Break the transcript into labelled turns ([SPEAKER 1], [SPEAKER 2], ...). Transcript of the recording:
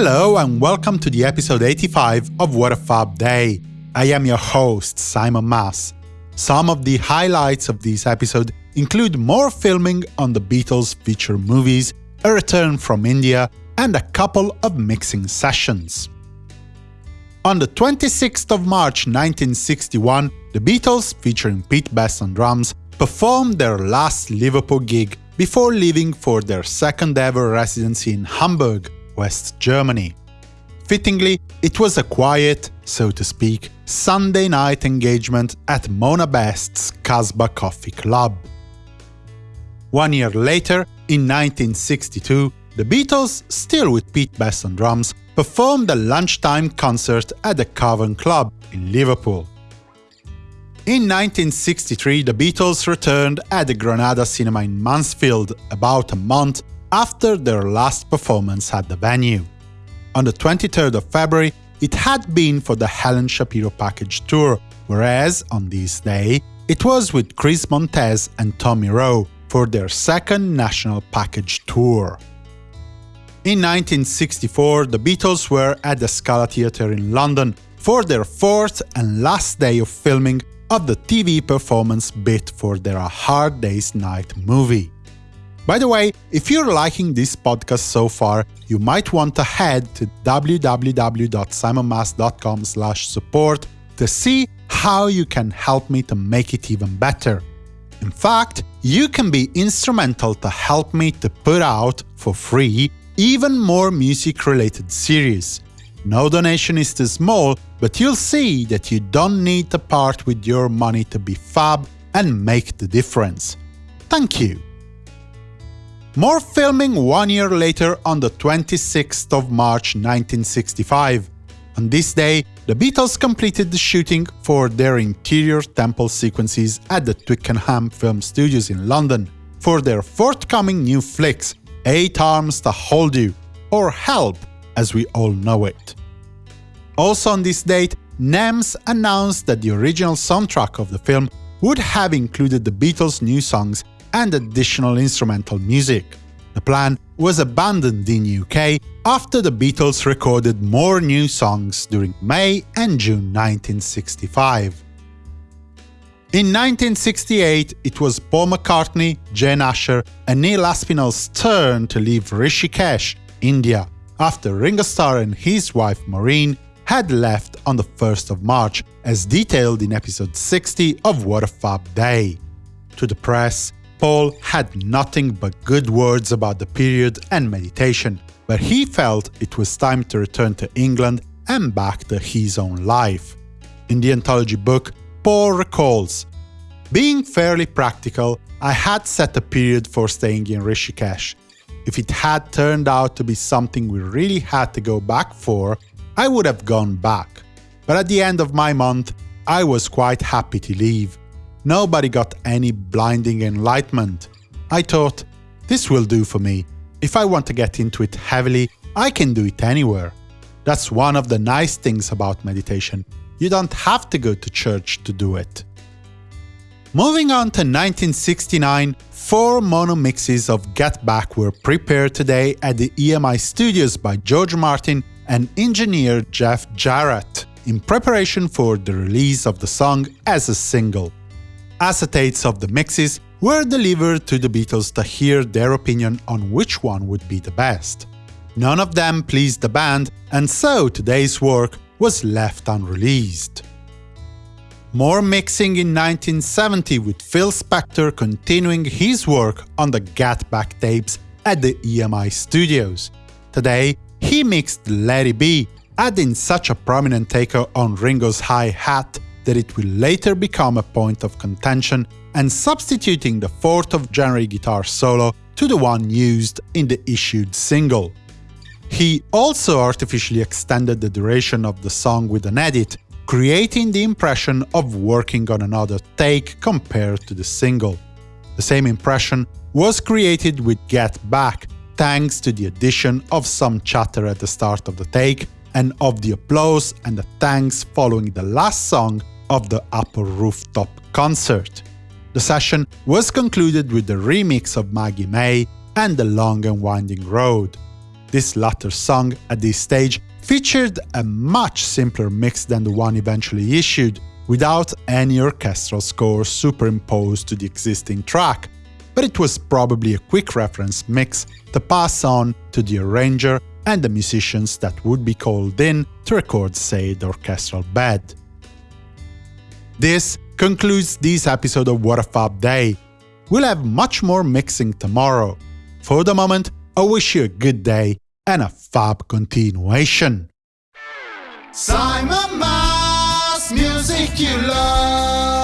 [SPEAKER 1] Hello and welcome to the episode 85 of What a Fab Day. I am your host, Simon Mas. Some of the highlights of this episode include more filming on the Beatles feature movies, a return from India, and a couple of mixing sessions. On the 26th of March 1961, the Beatles, featuring Pete Best on drums, performed their last Liverpool gig before leaving for their second-ever residency in Hamburg, West Germany. Fittingly, it was a quiet, so to speak, Sunday night engagement at Mona Best's Casbah Coffee Club. One year later, in 1962, the Beatles, still with Pete Best on drums, performed a lunchtime concert at the Cavern Club in Liverpool. In 1963, the Beatles returned at the Granada Cinema in Mansfield about a month after their last performance at the venue. On the 23rd of February, it had been for the Helen Shapiro package tour, whereas on this day, it was with Chris Montez and Tommy Roe for their second national package tour. In 1964, the Beatles were at the Scala Theatre in London for their fourth and last day of filming of the TV performance bit for their A Hard Day's Night movie. By the way, if you're liking this podcast so far, you might want to head to www.simonmas.com support to see how you can help me to make it even better. In fact, you can be instrumental to help me to put out, for free, even more music-related series. No donation is too small, but you'll see that you don't need to part with your money to be fab and make the difference. Thank you! More filming one year later on the 26th of March 1965. On this day, the Beatles completed the shooting for their interior temple sequences at the Twickenham Film Studios in London for their forthcoming new flicks, Eight Arms to Hold You, or Help as we all know it. Also on this date, NEMS announced that the original soundtrack of the film would have included the Beatles' new songs and additional instrumental music. The plan was abandoned in UK after the Beatles recorded more new songs during May and June 1965. In 1968, it was Paul McCartney, Jane Asher and Neil Aspinall's turn to leave Rishikesh, India, after Ringo Starr and his wife Maureen had left on the 1st of March, as detailed in episode 60 of What a Fab Day. To the press, Paul had nothing but good words about the period and meditation, but he felt it was time to return to England and back to his own life. In the anthology book, Paul recalls, Being fairly practical, I had set a period for staying in Rishikesh. If it had turned out to be something we really had to go back for, I would have gone back. But at the end of my month, I was quite happy to leave. Nobody got any blinding enlightenment. I thought, this will do for me. If I want to get into it heavily, I can do it anywhere. That's one of the nice things about meditation. You don't have to go to church to do it. Moving on to 1969, four mono mixes of Get Back were prepared today at the EMI studios by George Martin and engineer Jeff Jarratt, in preparation for the release of the song as a single acetates of the mixes were delivered to the Beatles to hear their opinion on which one would be the best. None of them pleased the band, and so today's work was left unreleased. More mixing in 1970 with Phil Spector continuing his work on the Get Back tapes at the EMI studios. Today, he mixed It Be, adding such a prominent taker on Ringo's hi-hat that it will later become a point of contention and substituting the 4th of January guitar solo to the one used in the issued single. He also artificially extended the duration of the song with an edit, creating the impression of working on another take compared to the single. The same impression was created with Get Back, thanks to the addition of some chatter at the start of the take and of the applause and the thanks following the last song of the Apple Rooftop concert. The session was concluded with the remix of Maggie May and The Long and Winding Road. This latter song, at this stage, featured a much simpler mix than the one eventually issued, without any orchestral score superimposed to the existing track, but it was probably a quick reference mix to pass on to the arranger and the musicians that would be called in to record said orchestral bed. This concludes this episode of What a Fab Day. We'll have much more mixing tomorrow. For the moment, I wish you a good day and a fab continuation. Simon Mas, music you love.